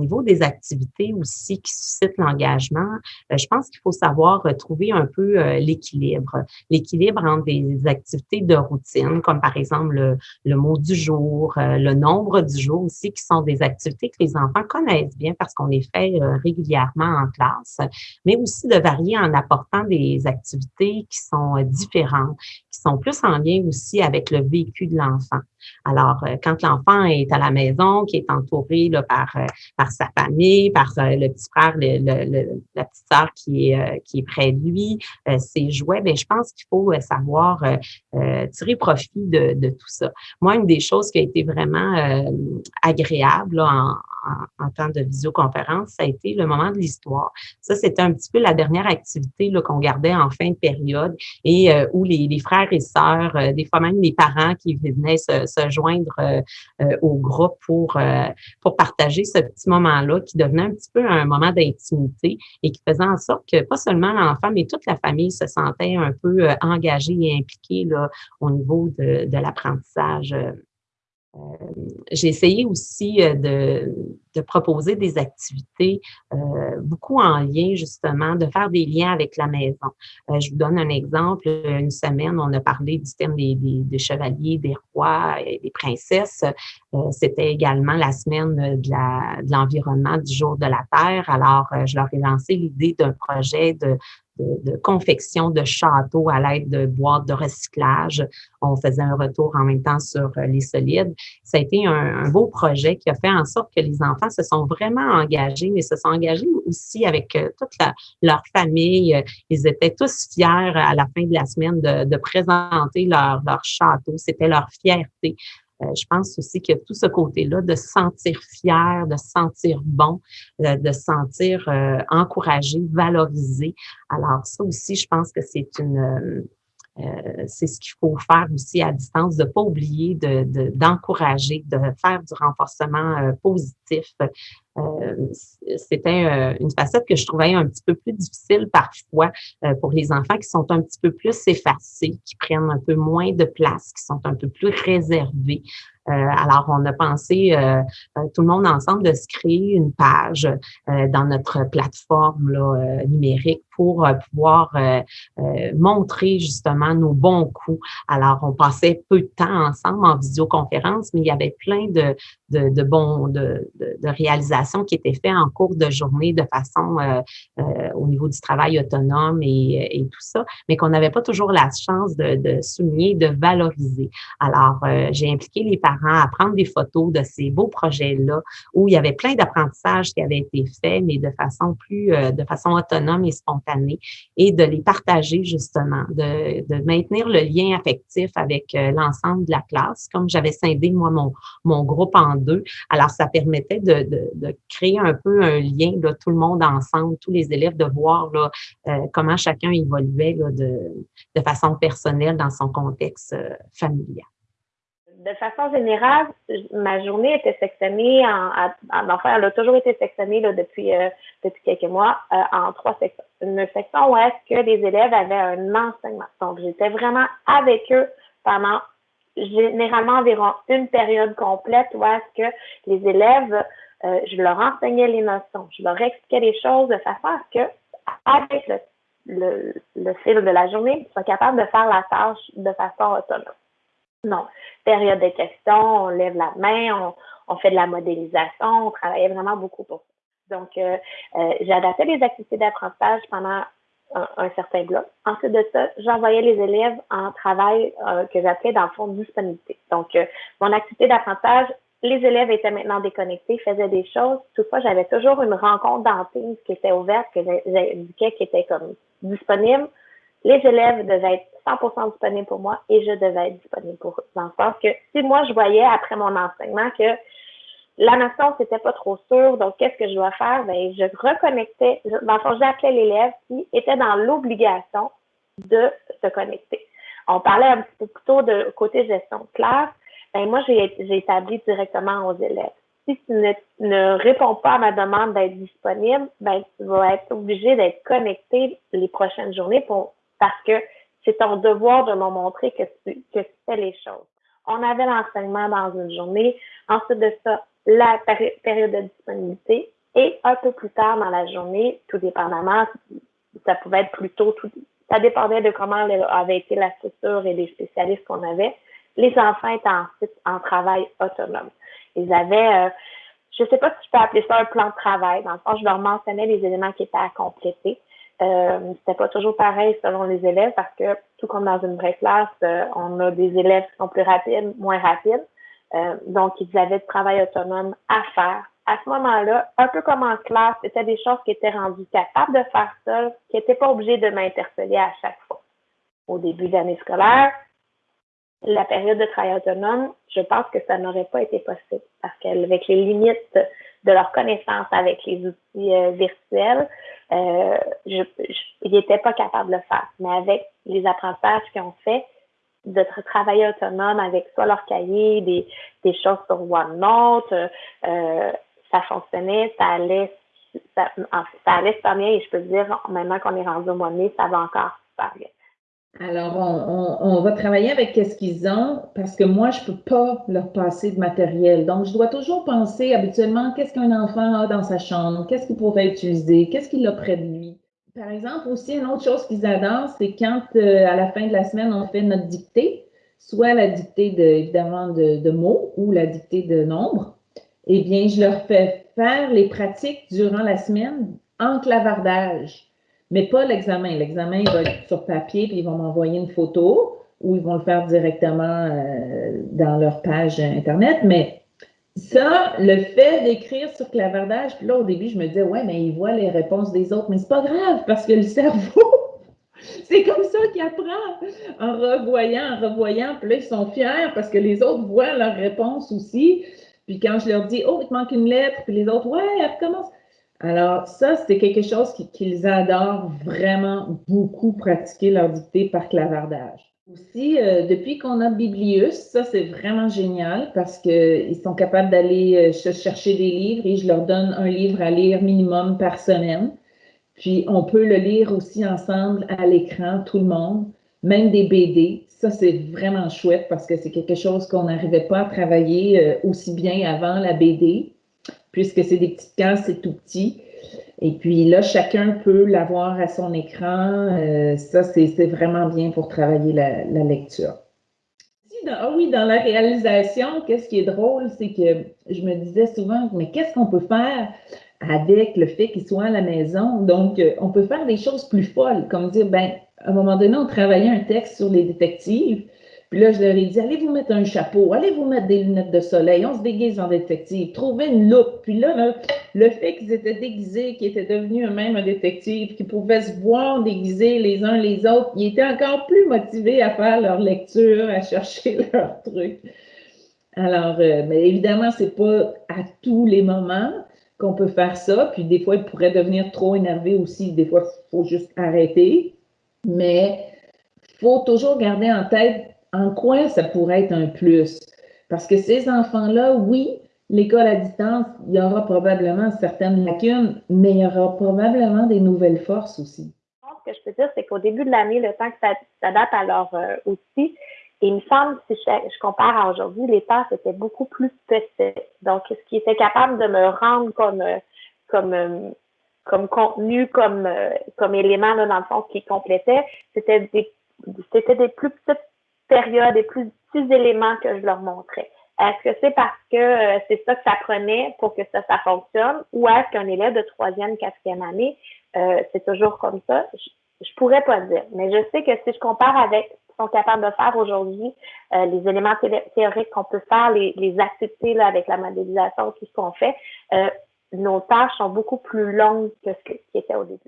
niveau des activités aussi qui suscitent l'engagement, euh, je pense qu'il faut savoir trouver un peu l'équilibre. L'équilibre entre des activités de routine, comme par exemple le, le mot du jour, le nombre du jour aussi, qui sont des activités que les enfants connaissent bien parce qu'on les fait régulièrement en classe, mais aussi de varier en apportant des activités qui sont différentes, qui sont plus en lien aussi avec le vécu de l'enfant. Alors, euh, quand l'enfant est à la maison, qui est entouré là, par, euh, par sa famille, par euh, le petit frère, la petite sœur qui est, qui est près de lui, ses jouets, bien, je pense qu'il faut savoir tirer profit de, de, tout ça. Moi, une des choses qui a été vraiment agréable en, en, temps de visioconférence, ça a été le moment de l'histoire. Ça, c'était un petit peu la dernière activité qu'on gardait en fin de période et où les, les, frères et sœurs, des fois même les parents qui venaient se, se joindre euh, euh, au groupe pour, euh, pour partager ce petit moment-là qui devenait un petit peu un moment d'intimité et qui faisait en sorte que pas seulement l'enfant, mais toute la famille se sentait un peu engagée et impliquée là, au niveau de, de l'apprentissage euh, j'ai essayé aussi euh, de, proposer des activités euh, beaucoup en lien justement, de faire des liens avec la maison. je vous donne un exemple. Une semaine, on a parlé du thème des, chevaliers, des rois et des princesses. C'était également la semaine de l'environnement du jour de la Terre. Alors, je leur ai lancé l'idée d'un projet de, de, confection de châteaux à l'aide de boîtes de recyclage. On faisait un retour en même temps sur euh, les solides. Ça a été un, beau projet qui a fait en sorte que les enfants se sont vraiment engagés, mais se sont engagés aussi avec euh, toute leur famille. Ils étaient tous fiers à la fin de la semaine de, présenter leur, leur château. C'était leur fierté. Euh, je pense aussi que tout ce côté-là de se sentir fier, de se sentir bon, euh, de se sentir euh, encouragé, valorisé. Alors ça aussi, je pense que c'est une c'est ce qu'il faut faire aussi à distance, de ne pas oublier d'encourager, de, de, faire du renforcement positif, euh, c'était euh, une facette que je trouvais un petit peu plus difficile parfois euh, pour les enfants qui sont un petit peu plus effacés, qui prennent un peu moins de place, qui sont un peu plus réservés. Alors, on a pensé, tout le monde ensemble, de se créer une page dans notre plateforme numérique pour pouvoir montrer justement nos bons coups. Alors, on passait peu de temps ensemble en visioconférence, mais il y avait plein de, de, de bons de, réalisations qui étaient faits en cours de journée de façon euh, euh, au niveau du travail autonome et, et tout ça, mais qu'on n'avait pas toujours la chance de, de souligner, de valoriser. Alors, euh, j'ai impliqué les parents à prendre des photos de ces beaux projets-là où il y avait plein d'apprentissages qui avaient été faits, mais de façon plus, de façon autonome et spontanée, et de les partager justement, de, de maintenir le lien affectif avec l'ensemble de la classe. Comme j'avais scindé, moi, mon, mon groupe en deux, alors ça permettait de, de, de créer un peu un lien, là, tout le monde ensemble, tous les élèves, de voir euh, comment chacun évoluait de, façon personnelle dans son contexte euh, familial. De façon générale, ma journée était sectionnée en, en, enfin, elle a toujours été sectionnée depuis, euh, depuis quelques mois en trois sections. Une section où est-ce que les élèves avaient un enseignement. Donc, j'étais vraiment avec eux pendant généralement environ une période complète où est-ce que les élèves euh, je leur enseignais les notions, je leur expliquais les choses de façon à ce que, avec le, le, le fil de la journée, ils soient capables de faire la tâche de façon autonome. Non. Période de questions, on lève la main, on, on fait de la modélisation, on travaillait vraiment beaucoup pour ça. Donc, euh, euh, adapté les activités d'apprentissage pendant un, certain bloc. Ensuite de ça, j'envoyais les élèves en travail euh, que j'appelais dans le fond disponibilité. Donc, euh, mon activité d'apprentissage les élèves étaient maintenant déconnectés, faisaient des choses. Toutefois, j'avais toujours une rencontre d'antenne qui était ouverte, que j'indiquais qui était comme disponible. Les élèves devaient être 100% disponibles pour moi et je devais être disponible pour eux. Dans le que si moi, je voyais après mon enseignement que la notion, c'était pas trop sûr, donc qu'est-ce que je dois faire? Ben, je reconnectais, dans le fond, j'appelais l'élève qui était dans l'obligation de se connecter. On parlait un petit peu plus tôt de côté gestion de classe ben moi, j'ai établi directement aux élèves. Si tu ne, réponds pas à ma demande d'être disponible, ben tu vas être obligé d'être connecté les prochaines journées pour, parce que c'est ton devoir de me montrer que tu, que tu fais les choses. On avait l'enseignement dans une journée. Ensuite de ça, la période de disponibilité et un peu plus tard dans la journée, tout dépendamment, ça pouvait être plus tôt, tout, ça dépendait de comment avait été la structure et les spécialistes qu'on avait. Les enfants étaient ensuite en travail autonome. Ils avaient, euh, je ne sais pas si je peux appeler ça un plan de travail. Dans le fond, je leur mentionnais les éléments qui étaient à compléter. Euh, c'était pas toujours pareil selon les élèves parce que tout comme dans une vraie classe, euh, on a des élèves qui sont plus rapides, moins rapides. Euh, donc, ils avaient du travail autonome à faire. À ce moment-là, un peu comme en classe, c'était des choses qui étaient rendues capables de faire seuls, qui n'étaient pas obligés de m'interpeller à chaque fois. Au début d'année scolaire, la période de travail autonome, je pense que ça n'aurait pas été possible parce qu'avec les limites de leur connaissance avec les outils euh, virtuels, euh, je, ils n'étaient pas capables de le faire. Mais avec les apprentissages qu'ils ont fait, de travailler autonome avec soit leur cahier, des, des choses sur OneNote, euh, ça fonctionnait, ça allait, ça, ça allait super bien et je peux dire, maintenant qu'on est rendu au mois de mai, ça va encore super bien. Alors, on, va travailler avec ce qu'ils ont parce que moi, je ne peux pas leur passer de matériel. Donc, je dois toujours penser habituellement qu'est-ce qu'un enfant a dans sa chambre, qu'est-ce qu'il pourrait utiliser, qu'est-ce qu'il a près de lui? Par exemple, aussi, une autre chose qu'ils adorent, c'est quand euh, à la fin de la semaine, on fait notre dictée, soit la dictée de, évidemment de, mots ou la dictée de nombres. Eh bien, je leur fais faire les pratiques durant la semaine en clavardage mais pas l'examen. L'examen, il va être sur papier, puis ils vont m'envoyer une photo ou ils vont le faire directement euh, dans leur page Internet. Mais ça, le fait d'écrire sur clavardage, puis là, au début, je me disais, ouais, mais ils voient les réponses des autres, mais c'est pas grave parce que le cerveau, c'est comme ça qu'il apprend en revoyant, en revoyant. Puis là, ils sont fiers parce que les autres voient leurs réponses aussi. Puis quand je leur dis, oh, il te manque une lettre, puis les autres, ouais, elle recommence. Alors, ça, c'est quelque chose qu'ils adorent vraiment beaucoup pratiquer leur dictée par clavardage. Aussi, euh, depuis qu'on a Biblius, ça, c'est vraiment génial parce qu'ils sont capables d'aller euh, chercher des livres et je leur donne un livre à lire minimum par semaine. Puis, on peut le lire aussi ensemble à l'écran, tout le monde, même des BD. Ça, c'est vraiment chouette parce que c'est quelque chose qu'on n'arrivait pas à travailler euh, aussi bien avant la BD puisque c'est des petites cases, c'est tout petit. Et puis là, chacun peut l'avoir à son écran. Euh, ça, c'est vraiment bien pour travailler la, lecture. ah oui, dans la réalisation, qu'est-ce qui est drôle, c'est que je me disais souvent, mais qu'est-ce qu'on peut faire avec le fait qu'il soit à la maison? Donc, euh, on peut faire des choses plus folles, comme dire, ben, à un moment donné, on travaillait un texte sur les détectives. Puis là, je leur ai dit, allez vous mettre un chapeau, allez vous mettre des lunettes de soleil, on se déguise en détective, trouvez une loupe. Puis là, le fait qu'ils étaient déguisés, qu'ils étaient devenus eux-mêmes un détective, qu'ils pouvaient se voir déguisés les uns les autres, ils étaient encore plus motivés à faire leur lecture, à chercher leur truc. Alors, euh, mais évidemment, c'est pas à tous les moments qu'on peut faire ça. Puis des fois, ils pourraient devenir trop énervés aussi. Des fois, il faut juste arrêter. Mais il faut toujours garder en tête en quoi ça pourrait être un plus? Parce que ces enfants-là, oui, l'école à distance, il y aura probablement certaines lacunes, mais il y aura probablement des nouvelles forces aussi. Ce que je peux dire, c'est qu'au début de l'année, le temps que ça s'adapte à leur euh, outil, il me semble, si je, compare à aujourd'hui, les tâches étaient beaucoup plus petites. Donc, ce qui était capable de me rendre comme, euh, comme, euh, comme contenu, comme, comme élément, là, dans le fond, qui complétait, c'était des, c'était des plus petites période et plus petits éléments que je leur montrais. Est-ce que c'est parce que euh, c'est ça que ça prenait pour que ça, ça fonctionne ou est-ce qu'un élève de troisième, quatrième année, euh, c'est toujours comme ça? Je, je pourrais pas dire, mais je sais que si je compare avec ce qu'ils sont capables de faire aujourd'hui, euh, les éléments théoriques qu'on peut faire, les, les activités avec la modélisation, tout ce qu'on fait, nos tâches sont beaucoup plus longues que ce qui était au début.